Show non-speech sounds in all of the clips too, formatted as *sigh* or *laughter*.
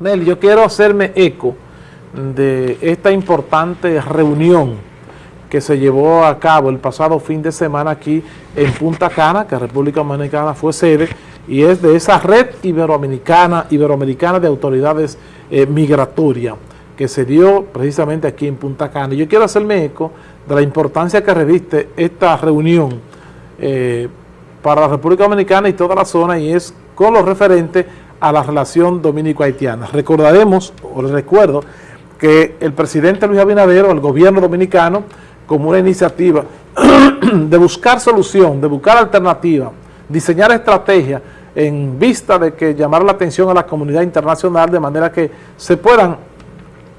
Mel, yo quiero hacerme eco de esta importante reunión que se llevó a cabo el pasado fin de semana aquí en Punta Cana, que República Dominicana fue sede, y es de esa red iberoamericana, iberoamericana de autoridades eh, migratorias que se dio precisamente aquí en Punta Cana. Yo quiero hacerme eco de la importancia que reviste esta reunión eh, para la República Dominicana y toda la zona y es con lo referente a la relación dominico-haitiana. Recordaremos, o les recuerdo, que el presidente Luis Abinader el gobierno dominicano, como una iniciativa *clears throat* de buscar solución, de buscar alternativa, diseñar estrategias en vista de que llamar la atención a la comunidad internacional de manera que se puedan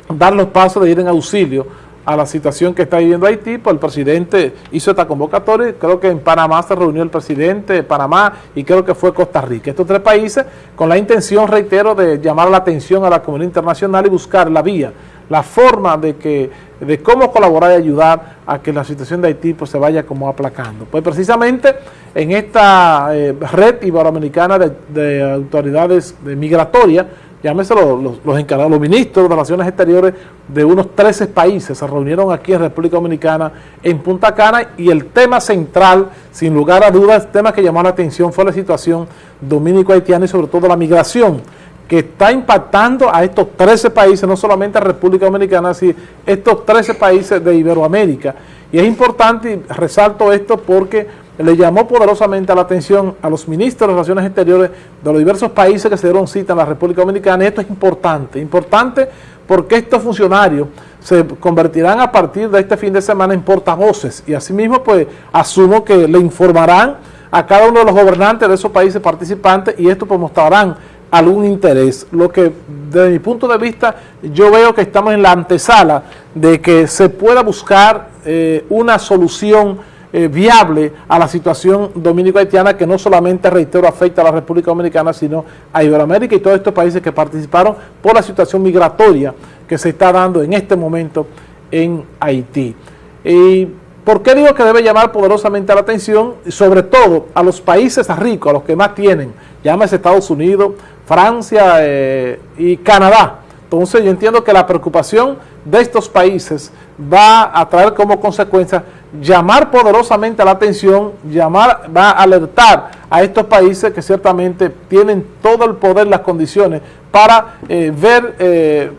dar los pasos de ir en auxilio a la situación que está viviendo Haití, pues el presidente hizo esta convocatoria, creo que en Panamá se reunió el presidente de Panamá y creo que fue Costa Rica. Estos tres países con la intención, reitero, de llamar la atención a la comunidad internacional y buscar la vía, la forma de que de cómo colaborar y ayudar a que la situación de Haití pues, se vaya como aplacando. Pues precisamente en esta eh, red iberoamericana de, de autoridades migratorias, llámese los, los, encargados, los ministros de Relaciones Exteriores de unos 13 países se reunieron aquí en República Dominicana en Punta Cana y el tema central, sin lugar a dudas, el tema que llamó la atención fue la situación dominico-haitiana y sobre todo la migración que está impactando a estos 13 países, no solamente a República Dominicana, sino estos 13 países de Iberoamérica. Y es importante, y resalto esto porque le llamó poderosamente la atención a los ministros de Relaciones Exteriores de los diversos países que se dieron cita en la República Dominicana. Esto es importante, importante porque estos funcionarios se convertirán a partir de este fin de semana en portavoces y asimismo pues asumo que le informarán a cada uno de los gobernantes de esos países participantes y esto pues mostrarán algún interés. Lo que desde mi punto de vista yo veo que estamos en la antesala de que se pueda buscar eh, una solución eh, viable a la situación dominico-haitiana que no solamente, reitero, afecta a la República Dominicana, sino a Iberoamérica y todos estos países que participaron por la situación migratoria que se está dando en este momento en Haití. ¿Y por qué digo que debe llamar poderosamente la atención? Sobre todo a los países ricos, a los que más tienen, llámese Estados Unidos, Francia eh, y Canadá. Entonces yo entiendo que la preocupación de estos países va a traer como consecuencia llamar poderosamente la atención, llamar, va a alertar a estos países que ciertamente tienen todo el poder, las condiciones para eh, ver eh,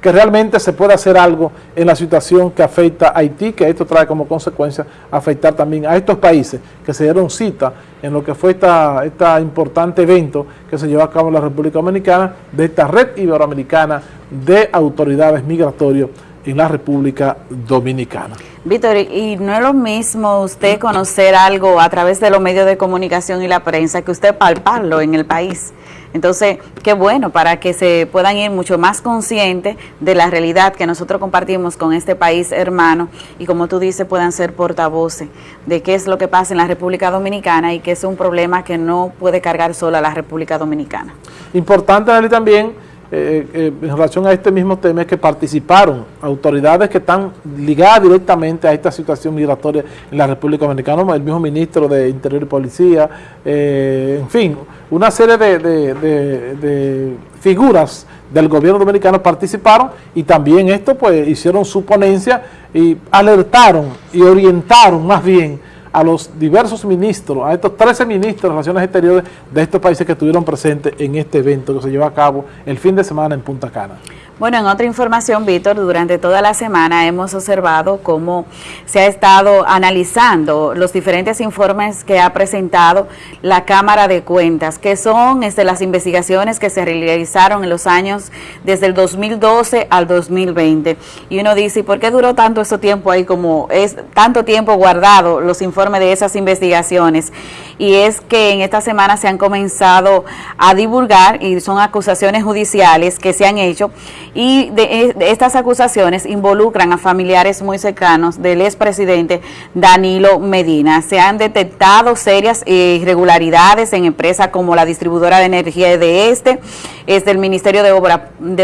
que realmente se puede hacer algo en la situación que afecta a Haití, que esto trae como consecuencia afectar también a estos países que se dieron cita en lo que fue este importante evento que se llevó a cabo en la República Dominicana de esta red iberoamericana de autoridades migratorias en la República Dominicana. Víctor, y no es lo mismo usted conocer algo a través de los medios de comunicación y la prensa que usted palparlo en el país. Entonces, qué bueno para que se puedan ir mucho más conscientes de la realidad que nosotros compartimos con este país hermano y como tú dices, puedan ser portavoces de qué es lo que pasa en la República Dominicana y que es un problema que no puede cargar sola la República Dominicana. Importante, también eh, eh, en relación a este mismo tema es que participaron autoridades que están ligadas directamente a esta situación migratoria en la República Dominicana, el mismo ministro de Interior y Policía, eh, en fin, una serie de, de, figuras del gobierno dominicano participaron y también esto pues hicieron su ponencia y alertaron y orientaron más bien a los diversos ministros, a estos 13 ministros de Relaciones Exteriores de estos países que estuvieron presentes en este evento que se llevó a cabo el fin de semana en Punta Cana. Bueno, en otra información, Víctor, durante toda la semana hemos observado cómo se ha estado analizando los diferentes informes que ha presentado la Cámara de Cuentas, que son este, las investigaciones que se realizaron en los años desde el 2012 al 2020. Y uno dice, ¿y por qué duró tanto ese tiempo ahí como es tanto tiempo guardado los informes de esas investigaciones? Y es que en esta semana se han comenzado a divulgar y son acusaciones judiciales que se han hecho y de, estas acusaciones involucran a familiares muy cercanos del expresidente Danilo Medina. Se han detectado serias irregularidades en empresas como la distribuidora de energía de este, es del Ministerio de,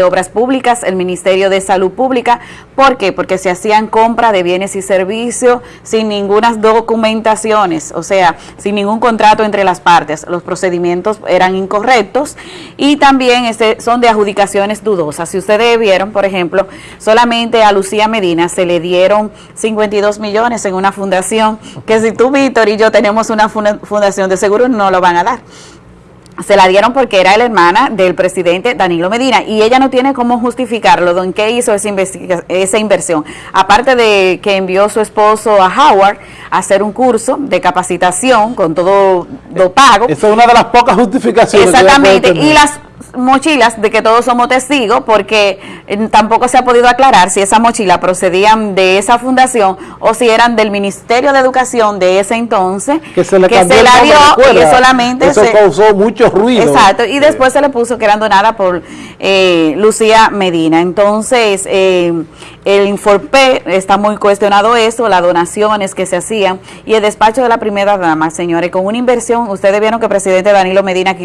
Obras Públicas, el Ministerio de Salud Pública. ¿Por qué? Porque se hacían compras de bienes y servicios sin ninguna documentación documentaciones, o sea, sin ningún contrato entre las partes. Los procedimientos eran incorrectos y también este, son de adjudicaciones dudosas. Si ustedes vieron, por ejemplo, solamente a Lucía Medina se le dieron 52 millones en una fundación, que si tú, Víctor y yo tenemos una fundación de seguro no lo van a dar se la dieron porque era la hermana del presidente Danilo Medina y ella no tiene cómo justificarlo, ¿en qué hizo esa, esa inversión? Aparte de que envió su esposo a Howard a hacer un curso de capacitación con todo lo pago. Esa es una de las pocas justificaciones. Exactamente, y las mochilas de que todos somos testigos porque eh, tampoco se ha podido aclarar si esas mochilas procedían de esa fundación o si eran del Ministerio de Educación de ese entonces que se, le que se la dio y solamente eso causó mucho ruido. Exacto y después se le puso que eran donadas por eh, Lucía Medina. Entonces eh, el Inforpe está muy cuestionado eso las donaciones que se hacían y el despacho de la primera dama señores con una inversión ustedes vieron que el presidente Danilo Medina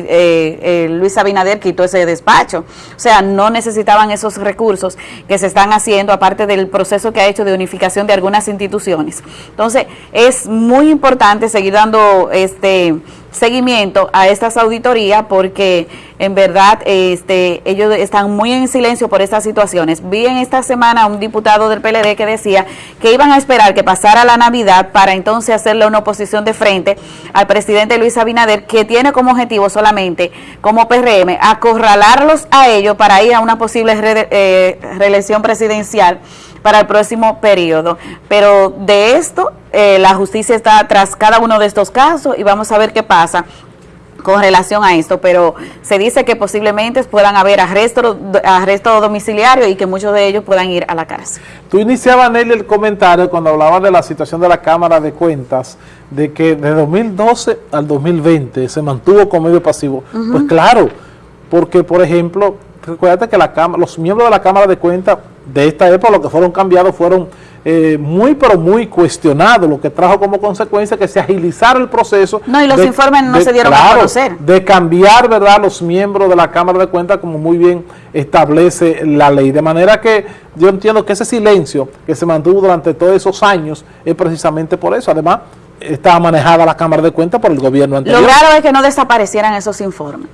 Luis Abinader quitó ese despacho. O sea, no necesitaban esos recursos que se están haciendo, aparte del proceso que ha hecho de unificación de algunas instituciones. Entonces, es muy importante seguir dando este seguimiento a estas auditorías porque en verdad este, ellos están muy en silencio por estas situaciones. Vi en esta semana un diputado del PLD que decía que iban a esperar que pasara la Navidad para entonces hacerle una oposición de frente al presidente Luis Abinader que tiene como objetivo solamente como PRM acorralarlos a ellos para ir a una posible eh, reelección presidencial para el próximo periodo. Pero de esto, eh, la justicia está tras cada uno de estos casos y vamos a ver qué pasa con relación a esto, pero se dice que posiblemente puedan haber arresto, arresto domiciliario y que muchos de ellos puedan ir a la cárcel. Tú iniciabas, Nelly, el comentario cuando hablabas de la situación de la Cámara de Cuentas, de que de 2012 al 2020 se mantuvo con medio pasivo. Pues claro, porque por ejemplo, recuerda que la cámara, los miembros de la Cámara de Cuentas de esta época, lo que fueron cambiados fueron eh, muy pero muy cuestionados, lo que trajo como consecuencia que se agilizara el proceso. No, y los informes no se dieron a conocer. De cambiar, ¿verdad?, los miembros de la Cámara de Cuentas, como muy bien establece la ley. De manera que yo entiendo que ese silencio que se mantuvo durante todos esos años es precisamente por eso. Además, estaba manejada la Cámara de Cuentas por el gobierno anterior. Lo raro es que no desaparecieran esos informes.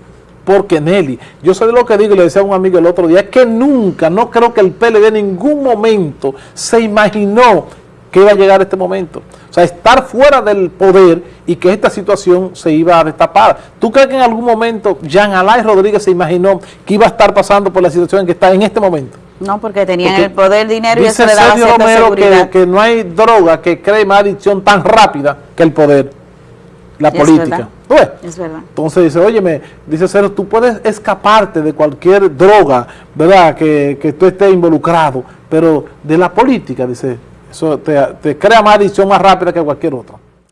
Porque Nelly, yo sé de lo que digo y le decía a un amigo el otro día, es que nunca, no creo que el PLD en ningún momento se imaginó que iba a llegar este momento. O sea, estar fuera del poder y que esta situación se iba a destapar. ¿Tú crees que en algún momento Jean Alain Rodríguez se imaginó que iba a estar pasando por la situación en que está en este momento? No, porque tenían el poder, dinero y eso le daba cierta Romero Que, que no hay droga que cree más adicción tan rápida que el poder, la política. Es verdad. Entonces dice, óyeme, dice Cero, tú puedes escaparte de cualquier droga, ¿verdad? Que, que tú estés involucrado, pero de la política, dice, eso te, te crea más adicción más rápida que cualquier otra.